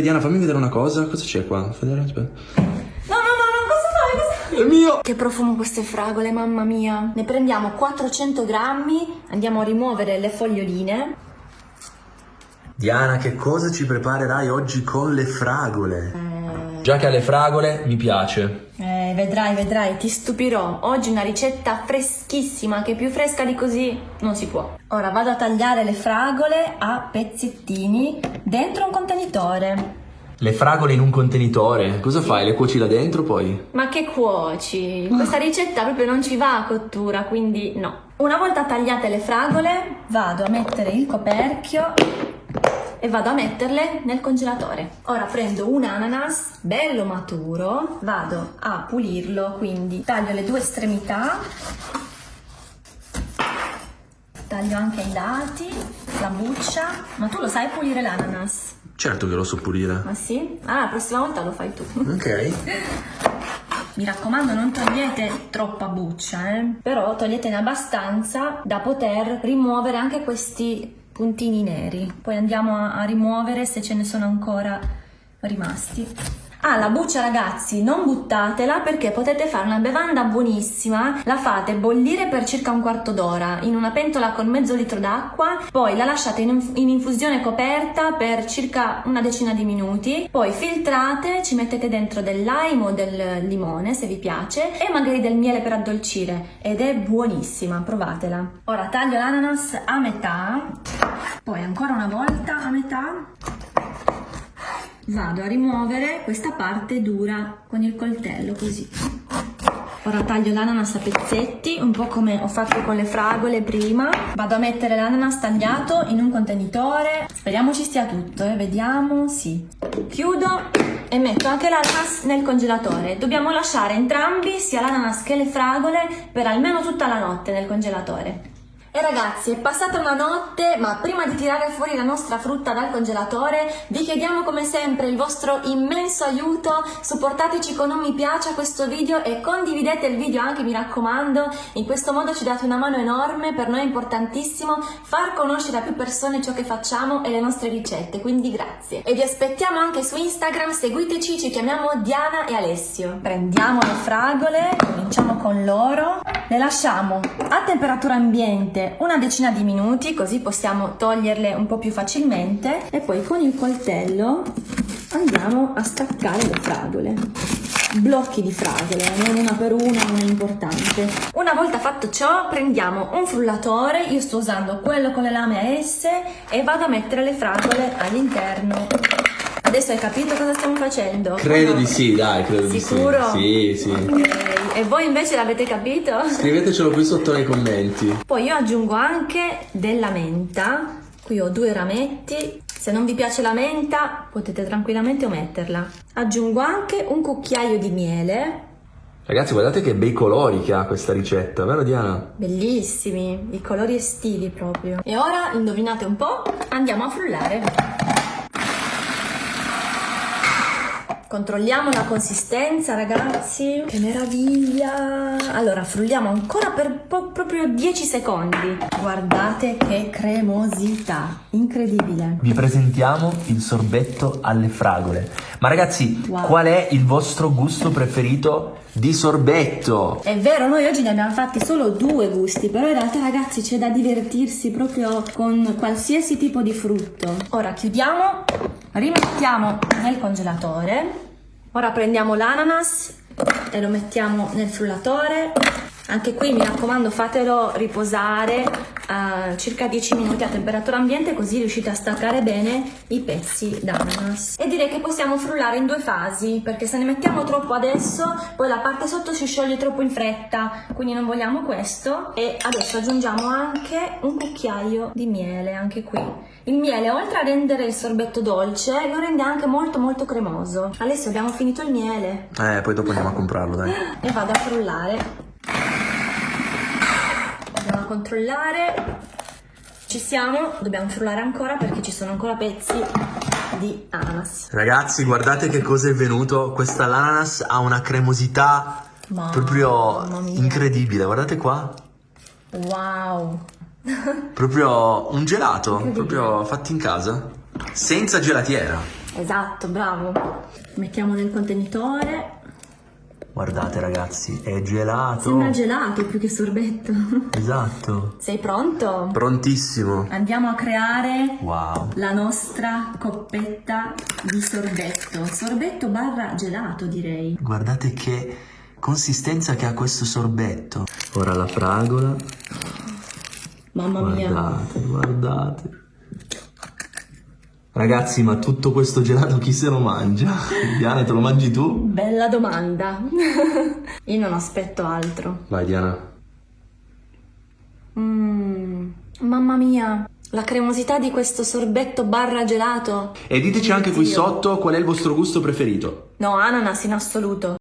Diana, fammi vedere una cosa. Cosa c'è qua? Vedere, aspetta. No, no, no, no, cosa fai? Cosa fai? È mio! Che profumo queste fragole, mamma mia. Ne prendiamo 400 grammi, andiamo a rimuovere le foglioline. Diana, che cosa ci preparerai oggi con le fragole? Eh, Già che alle fragole mi piace. eh, vedrai, vedrai, ti stupirò. Oggi una ricetta freschissima, che più fresca di così non si può. Ora vado a tagliare le fragole a pezzettini dentro un contenitore. Le fragole in un contenitore. Cosa fai? Le cuoci là dentro poi? Ma che cuoci? Questa ricetta proprio non ci va a cottura, quindi no. Una volta tagliate le fragole, vado a mettere il coperchio e vado a metterle nel congelatore. Ora prendo un ananas bello maturo, vado a pulirlo, quindi taglio le due estremità, taglio anche i lati, la buccia, ma tu lo sai pulire l'ananas? Certo che lo so pulire. Ma sì? Ah, la prossima volta lo fai tu. Ok. Mi raccomando, non togliete troppa buccia, eh? però toglietene abbastanza da poter rimuovere anche questi puntini neri. Poi andiamo a, a rimuovere se ce ne sono ancora rimasti. Ah, la buccia ragazzi, non buttatela perché potete fare una bevanda buonissima. La fate bollire per circa un quarto d'ora in una pentola con mezzo litro d'acqua, poi la lasciate in, in infusione coperta per circa una decina di minuti, poi filtrate, ci mettete dentro del lime o del limone se vi piace e magari del miele per addolcire ed è buonissima, provatela. Ora taglio l'ananas a metà, poi ancora una volta a metà vado a rimuovere questa parte dura con il coltello così. Ora taglio l'ananas a pezzetti un po' come ho fatto con le fragole prima. Vado a mettere l'ananas tagliato in un contenitore. Speriamo ci stia tutto eh? vediamo sì. Chiudo e metto anche l'ananas nel congelatore. Dobbiamo lasciare entrambi sia l'ananas che le fragole per almeno tutta la notte nel congelatore e ragazzi, è passata una notte, ma prima di tirare fuori la nostra frutta dal congelatore, vi chiediamo come sempre il vostro immenso aiuto, supportateci con un mi piace a questo video e condividete il video anche, mi raccomando, in questo modo ci date una mano enorme, per noi è importantissimo far conoscere a più persone ciò che facciamo e le nostre ricette, quindi grazie. E vi aspettiamo anche su Instagram, seguiteci, ci chiamiamo Diana e Alessio. Prendiamo le fragole, cominciamo con loro, le lasciamo a temperatura ambiente una decina di minuti così possiamo toglierle un po' più facilmente e poi con il coltello andiamo a staccare le fragole blocchi di fragole, non una per una, non è importante. Una volta fatto ciò prendiamo un frullatore, io sto usando quello con le lame S e vado a mettere le fragole all'interno. Adesso hai capito cosa stiamo facendo? Credo di sì, dai, credo Sicuro? di sì. Sì, sì. Ok, E voi invece l'avete capito? Scrivetecelo qui sotto nei commenti. Poi io aggiungo anche della menta, qui ho due rametti, se non vi piace la menta potete tranquillamente ometterla. Aggiungo anche un cucchiaio di miele, Ragazzi, guardate che bei colori che ha questa ricetta, vero Diana? bellissimi, i colori estivi proprio. E ora, indovinate un po', andiamo a frullare. Controlliamo la consistenza ragazzi, che meraviglia! Allora frulliamo ancora per proprio 10 secondi. Guardate che cremosità, incredibile. Vi presentiamo il sorbetto alle fragole. Ma ragazzi, Wow. qual è il vostro gusto preferito di sorbetto? È vero, noi oggi ne abbiamo fatti solo due gusti, però in realtà ragazzi c'è da divertirsi proprio con qualsiasi tipo di frutto. Ora chiudiamo, rimettiamo nel congelatore. Ora prendiamo l'ananas e lo mettiamo nel frullatore. Anche qui mi raccomando fatelo riposare a circa 10 minuti a temperatura ambiente così riuscite a staccare bene i pezzi d'ananas. E direi che possiamo frullare in due fasi perché se ne mettiamo troppo adesso poi la parte sotto si scioglie troppo in fretta quindi non vogliamo questo e adesso aggiungiamo anche un cucchiaio di miele anche qui. Il miele oltre a rendere il sorbetto dolce lo rende anche molto molto cremoso. Adesso abbiamo finito il miele Eh, poi dopo andiamo a comprarlo, dai. e vado a frullare. Controllare. Ci siamo, dobbiamo frullare ancora perché ci sono ancora pezzi di ananas. Ragazzi, guardate che cosa è venuto. Questa ananas ha una cremosità Mamma proprio mia. incredibile. Guardate qua. Wow! Proprio un gelato, proprio fatto in casa. Senza gelatiera. Esatto, bravo. Mettiamo nel contenitore. Guardate ragazzi, è gelato. Sembra gelato più che sorbetto. Esatto. Sei pronto? Prontissimo. Andiamo a creare Wow. la nostra coppetta di sorbetto. Sorbetto barra gelato, direi. Guardate che consistenza che ha questo sorbetto. Ora la fragola. Mamma mia. Guardate, guardate. Ragazzi, ma tutto questo gelato chi se lo mangia? Diana, te lo mangi tu? Bella domanda. Io non aspetto altro. Vai Diana. Mm, mamma mia, la cremosità di questo sorbetto barra gelato. E diteci anche qui sotto qual è il vostro gusto preferito. No, ananas in assoluto.